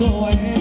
away.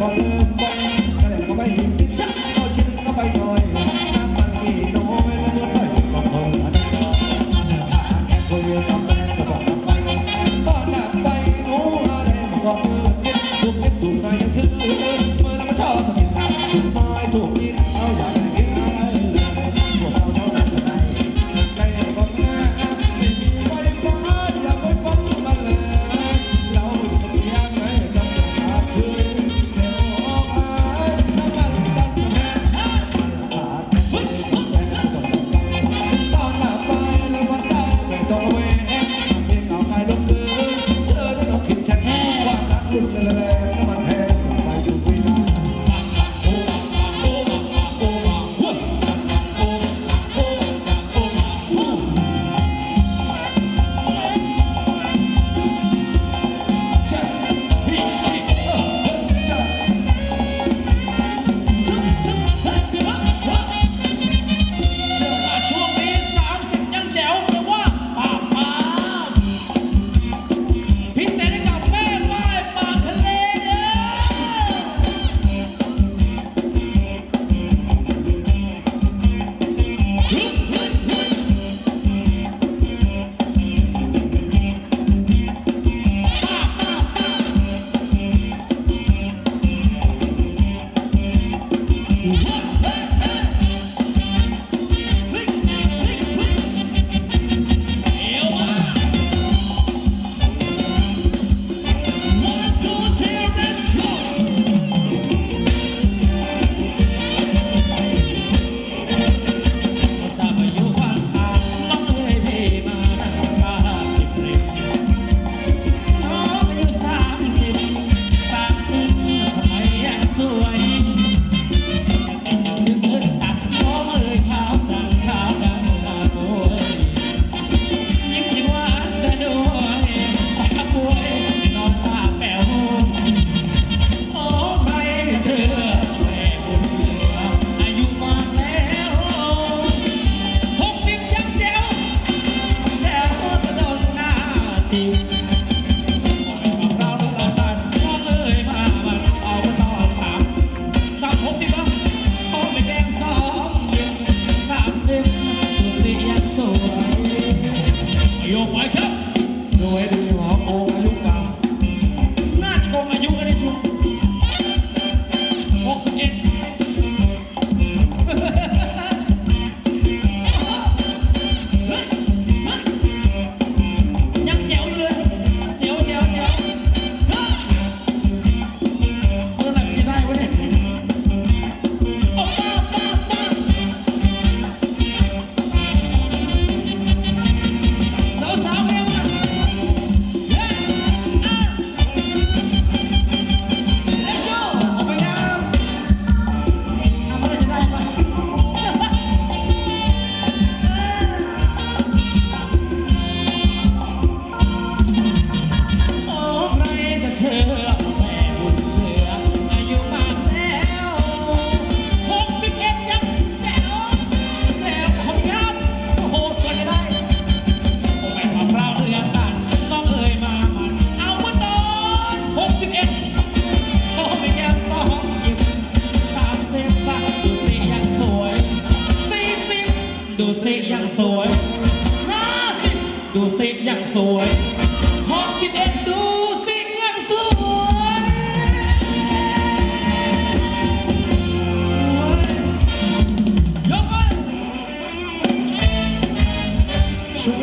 Oh.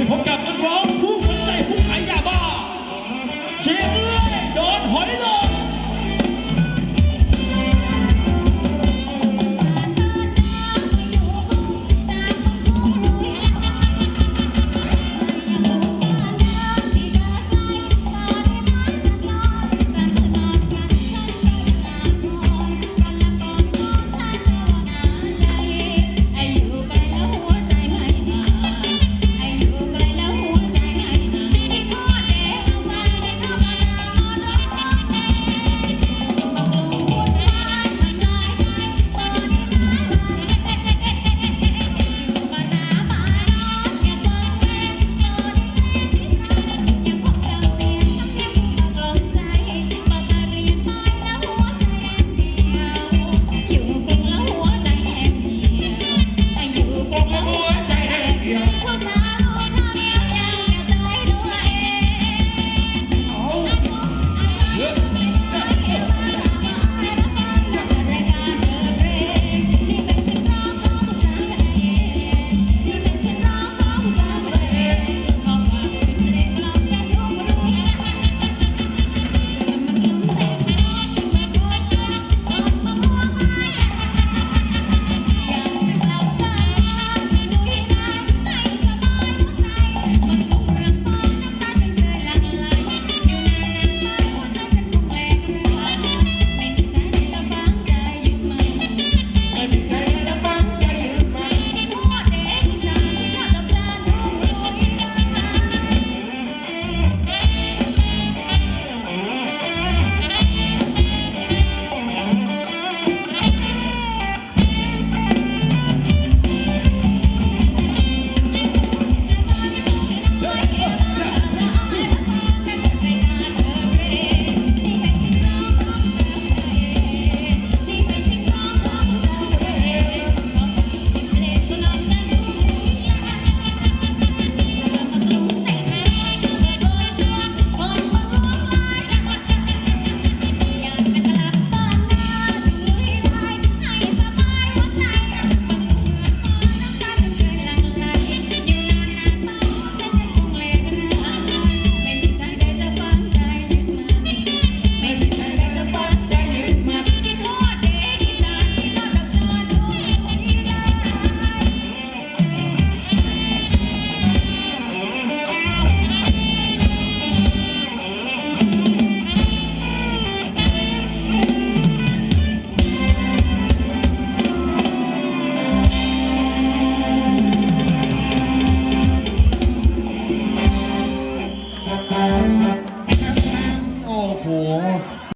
vocabulário